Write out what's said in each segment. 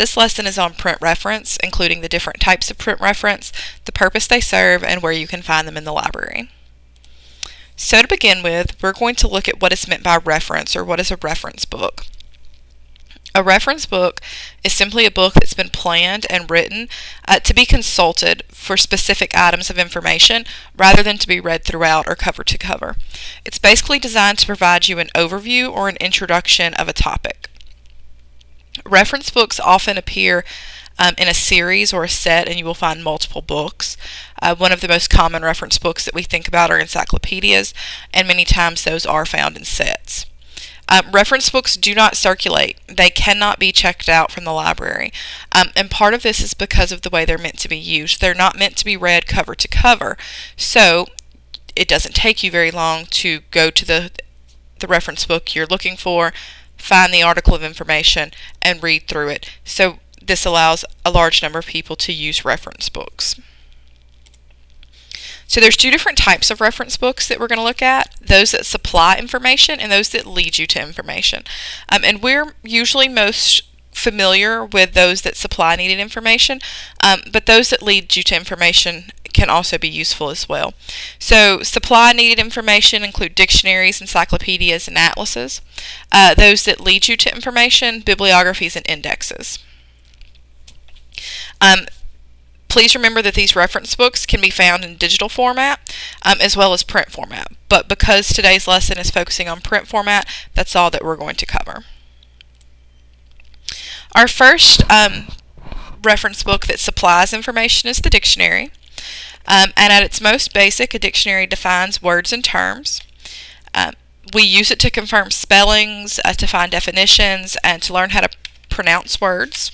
This lesson is on print reference, including the different types of print reference, the purpose they serve, and where you can find them in the library. So to begin with, we're going to look at what is meant by reference, or what is a reference book. A reference book is simply a book that's been planned and written uh, to be consulted for specific items of information rather than to be read throughout or cover to cover. It's basically designed to provide you an overview or an introduction of a topic. Reference books often appear um, in a series or a set, and you will find multiple books. Uh, one of the most common reference books that we think about are encyclopedias, and many times those are found in sets. Um, reference books do not circulate. They cannot be checked out from the library. Um, and part of this is because of the way they're meant to be used. They're not meant to be read cover to cover. So it doesn't take you very long to go to the, the reference book you're looking for, find the article of information, and read through it. So this allows a large number of people to use reference books. So there's two different types of reference books that we're going to look at, those that supply information and those that lead you to information. Um, and we're usually most familiar with those that supply needed information, um, but those that lead you to information can also be useful as well. So supply needed information include dictionaries, encyclopedias, and atlases. Uh, those that lead you to information, bibliographies, and indexes. Um, Please remember that these reference books can be found in digital format um, as well as print format. But because today's lesson is focusing on print format, that's all that we're going to cover. Our first um, reference book that supplies information is the dictionary. Um, and at its most basic, a dictionary defines words and terms. Um, we use it to confirm spellings, uh, to find definitions, and to learn how to pronounce words.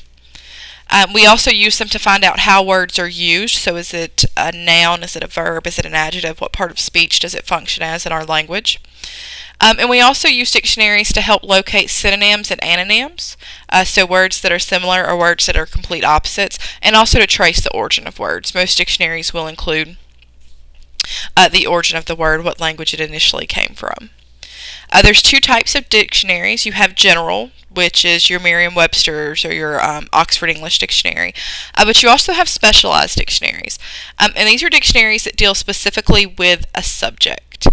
Um, we also use them to find out how words are used. So is it a noun? Is it a verb? Is it an adjective? What part of speech does it function as in our language? Um, and we also use dictionaries to help locate synonyms and antonyms, uh, so words that are similar or words that are complete opposites, and also to trace the origin of words. Most dictionaries will include uh, the origin of the word, what language it initially came from. Uh, there's two types of dictionaries. You have general, which is your Merriam-Webster's or your um, Oxford English Dictionary. Uh, but you also have specialized dictionaries. Um, and these are dictionaries that deal specifically with a subject.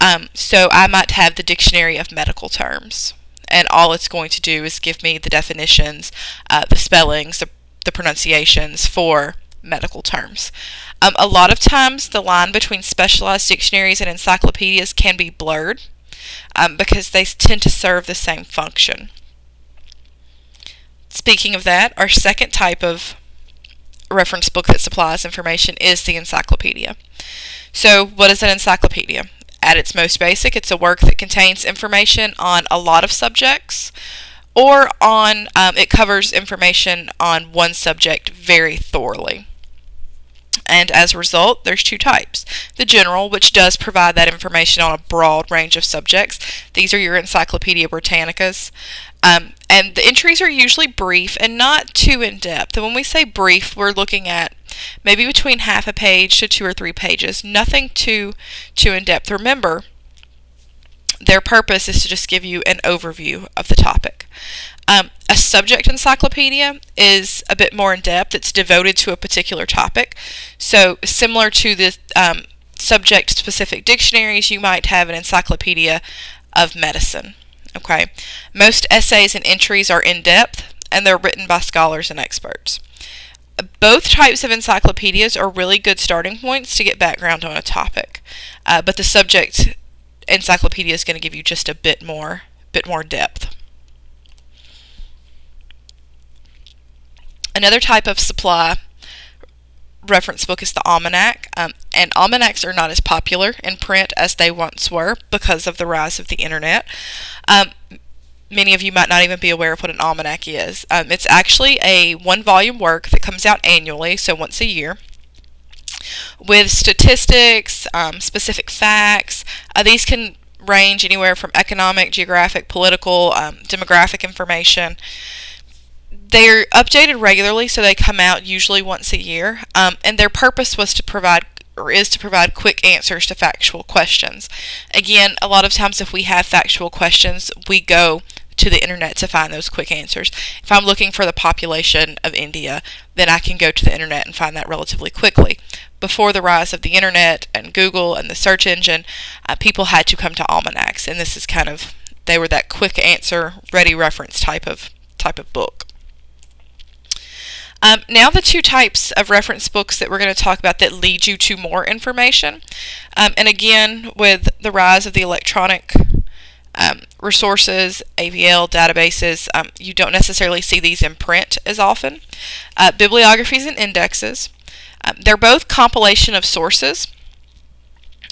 Um, so I might have the Dictionary of Medical Terms. And all it's going to do is give me the definitions, uh, the spellings, the, the pronunciations for medical terms. Um, a lot of times the line between specialized dictionaries and encyclopedias can be blurred um, because they tend to serve the same function. Speaking of that, our second type of reference book that supplies information is the encyclopedia. So what is an encyclopedia? At its most basic, it's a work that contains information on a lot of subjects or on um, it covers information on one subject very thoroughly. And as a result, there's two types. The general, which does provide that information on a broad range of subjects. These are your Encyclopedia Britannicas. Um, and the entries are usually brief and not too in-depth. And when we say brief, we're looking at maybe between half a page to two or three pages. Nothing too, too in-depth. Remember, their purpose is to just give you an overview of the topic. Um, a subject encyclopedia is a bit more in depth. It's devoted to a particular topic. So similar to the um, subject specific dictionaries, you might have an encyclopedia of medicine. Okay, most essays and entries are in depth and they're written by scholars and experts. Both types of encyclopedias are really good starting points to get background on a topic, uh, but the subject encyclopedia is going to give you just a bit more, bit more depth. Another type of supply reference book is the almanac, um, and almanacs are not as popular in print as they once were because of the rise of the internet. Um, many of you might not even be aware of what an almanac is. Um, it's actually a one volume work that comes out annually, so once a year, with statistics, um, specific facts. Uh, these can range anywhere from economic, geographic, political, um, demographic information. They're updated regularly, so they come out usually once a year, um, and their purpose was to provide or is to provide quick answers to factual questions. Again, a lot of times if we have factual questions, we go to the internet to find those quick answers. If I'm looking for the population of India, then I can go to the internet and find that relatively quickly. Before the rise of the internet and Google and the search engine, uh, people had to come to almanacs, and this is kind of they were that quick answer, ready reference type of type of book. Um, now the two types of reference books that we're going to talk about that lead you to more information. Um, and again, with the rise of the electronic um, resources, AVL, databases, um, you don't necessarily see these in print as often. Uh, bibliographies and indexes. Um, they're both compilation of sources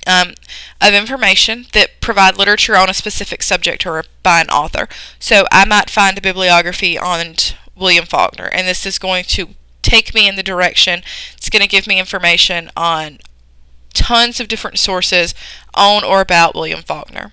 um, of information that provide literature on a specific subject or by an author. So I might find a bibliography on William Faulkner, and this is going to take me in the direction, it's going to give me information on tons of different sources on or about William Faulkner.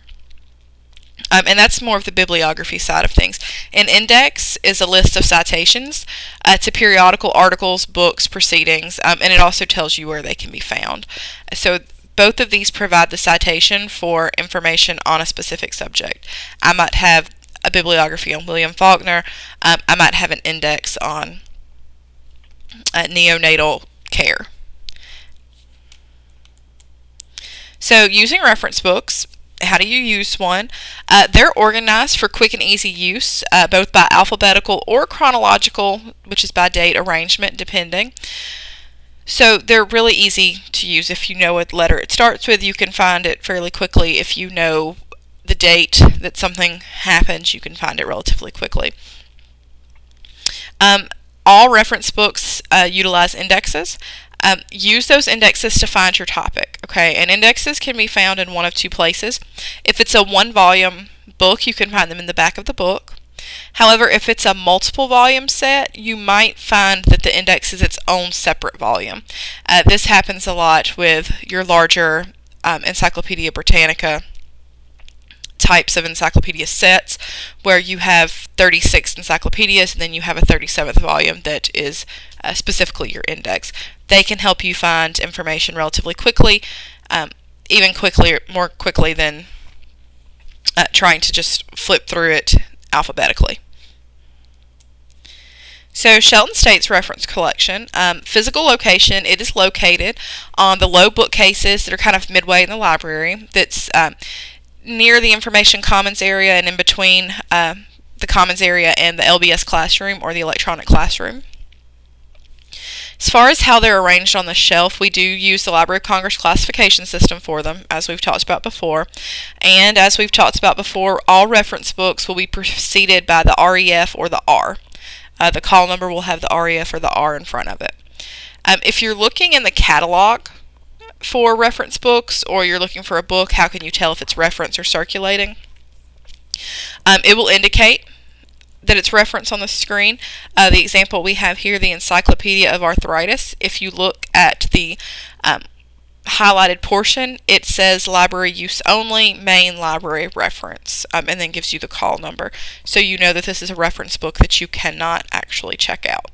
Um, and that's more of the bibliography side of things. An index is a list of citations uh, to periodical articles, books, proceedings, um, and it also tells you where they can be found. So both of these provide the citation for information on a specific subject. I might have a bibliography on William Faulkner. Um, I might have an index on uh, neonatal care. So using reference books, how do you use one? Uh, they're organized for quick and easy use, uh, both by alphabetical or chronological, which is by date arrangement, depending. So they're really easy to use if you know what letter it starts with. You can find it fairly quickly if you know the date that something happens, you can find it relatively quickly. Um, all reference books uh, utilize indexes. Um, use those indexes to find your topic, okay? And indexes can be found in one of two places. If it's a one volume book, you can find them in the back of the book. However, if it's a multiple volume set, you might find that the index is its own separate volume. Uh, this happens a lot with your larger um, Encyclopedia Britannica types of encyclopedia sets where you have 36 encyclopedias and then you have a 37th volume that is uh, specifically your index. They can help you find information relatively quickly, um, even quickly, more quickly than uh, trying to just flip through it alphabetically. So Shelton State's reference collection, um, physical location, it is located on the low bookcases that are kind of midway in the library. That's um, near the Information Commons area and in between uh, the Commons area and the LBS classroom or the electronic classroom. As far as how they're arranged on the shelf, we do use the Library of Congress classification system for them, as we've talked about before. And as we've talked about before, all reference books will be preceded by the REF or the R. Uh, the call number will have the REF or the R in front of it. Um, if you're looking in the catalog for reference books or you're looking for a book, how can you tell if it's reference or circulating? Um, it will indicate that it's referenced on the screen. Uh, the example we have here, the Encyclopedia of Arthritis, if you look at the um, highlighted portion, it says library use only, main library reference, um, and then gives you the call number. So you know that this is a reference book that you cannot actually check out.